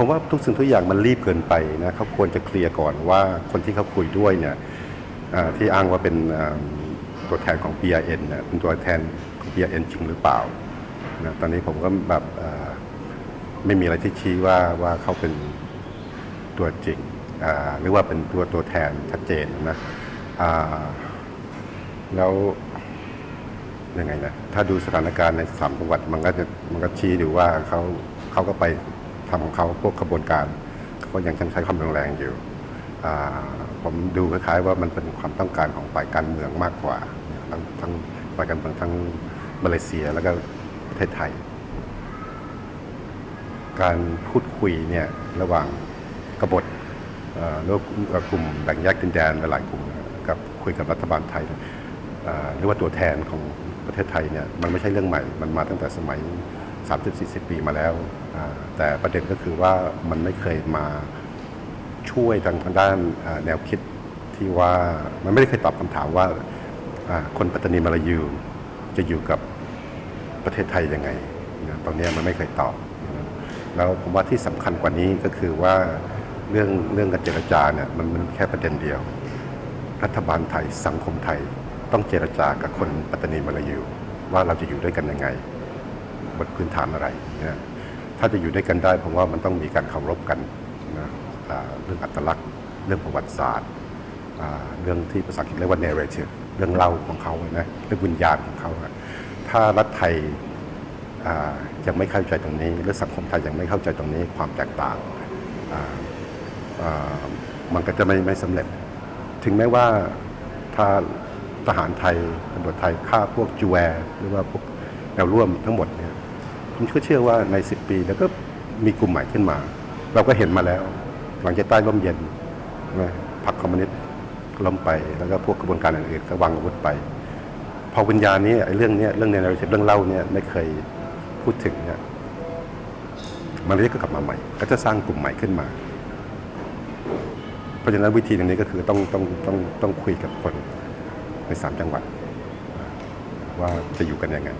ผมว่าทุกสิ่งทุกอย่างมันรีบเกินไปนะเขาควรจะเคลียร์ก่อนว่าคนที่เขาคุยด้วยเนี่ยที่อ้างว่าเป็นตัวแทนของ PRN เนี่ยเป็นตัวแทนของ PRN จริงหรือเปล่านะตอนนี้ผมก็แบบไม่มีอะไรที่ชี้ว่าว่าเขาเป็นตัวจริงหรือว่าเป็นตัวตัวแทนชัดเจนนะแล้วยังไงนะถ้าดูสถานการณ์ในสามจังหวัดมันก็จะมันก็ชี้ดูว่าเขาเขาก็ไป ทำของเขาพวกขบวนการก็ยังใช้ความรุนแรงอยู่ ผมดูคล้ายๆว่ามันเป็นความต้องการของฝ่ายการเมืองมากกว่า ทั้งทั้งฝ่ายการเมืองทั้งมาเลเซียแล้วก็ประเทศไทย การพูดคุยเนี่ยระหว่างกบฏหรือว่ากลุ่มแบ่งแยกดินแดนหลายกลุ่มกับคุยกับรัฐบาลไทยหรือว่าตัวแทนของประเทศไทยเนี่ยมันไม่ใช่เรื่องใหม่ มันมาตั้งแต่สมัย 30-40 ปีมาแล้ว แต่ประเด็นก็คือว่ามันไม่เคยมาช่วยทางด้านแนวคิดที่ว่ามันไม่ได้เคยตอบคำถามว่าคนปัตตานีมาลายูจะอยู่กับประเทศไทยยังไงตรงนี้มันไม่เคยตอบ แล้วผมว่าที่สำคัญกว่านี้ก็คือว่าเรื่องเรื่องการเจรจาเนี่ยมันมันแค่ประเด็นเดียว รัฐบาลไทยสังคมไทยต้องเจรจากับคนปัตตานีมาลายูว่าเราจะอยู่ด้วยกันยังไง บนพื้นฐานอะไรนะถ้าจะอยู่ด้วยกันได้ผมว่ามันต้องมีการเคารพกันนะเรื่องอัตลักษณ์ เรื่องประวัติศาสตร์ เรื่องที่ภาษาอังกฤษเรียกว่า narrative เรื่องเล่าของเขาอะนะเรื่องวิญญาณของเขา ถ้ารัฐไทยยังไม่เข้าใจตรงนี้ หรือสังคมไทยยังไม่เข้าใจตรงนี้ความแตกต่าง มันก็จะไม่ไม่สำเร็จ ถึงแม้ว่าถ้าทหารไทยตำรวจไทยฆ่าพวกจูแวร์หรือว่าพวกแนวร่วมทั้งหมดเนี่ย ผมก็เชื่อว่าใน 10 ปี แล้วก็มีกลุ่มใหม่ขึ้นมา เราก็เห็นมาแล้ว หลังจากใต้ร่มเย็นพรรคคอมมิวนิสต์ล้มไป แล้วก็พวกกระบวนการอื่นๆก็วางอาวุธไปพอวิญญาณนี้ไอ้เรื่องนี้เรื่องในนาฬิกาเรื่องเล่าเนี่ยไม่เคยพูดถึงเนี่ยมันเลยก็กลับมาใหม่ ก็จะสร้างกลุ่มใหม่ขึ้นมา เพราะฉะนั้นวิธีตรงนี้ก็คือต้องต้องต้องต้องคุยกับคนในสามจังหวัด ว่าจะอยู่กันยังไง